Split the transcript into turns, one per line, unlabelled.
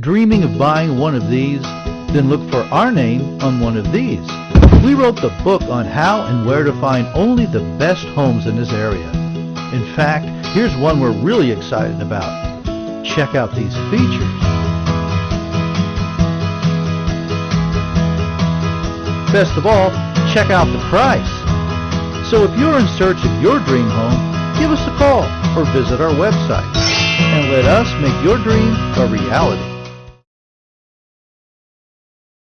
Dreaming of buying one of these? Then look for our name on one of these. We wrote the book on how and where to find only the best homes in this area. In fact, here's one we're really excited about. Check out these features. Best of all, check out the price. So if you're in search of your dream home, give us a call or visit our website and let us make your dream a reality.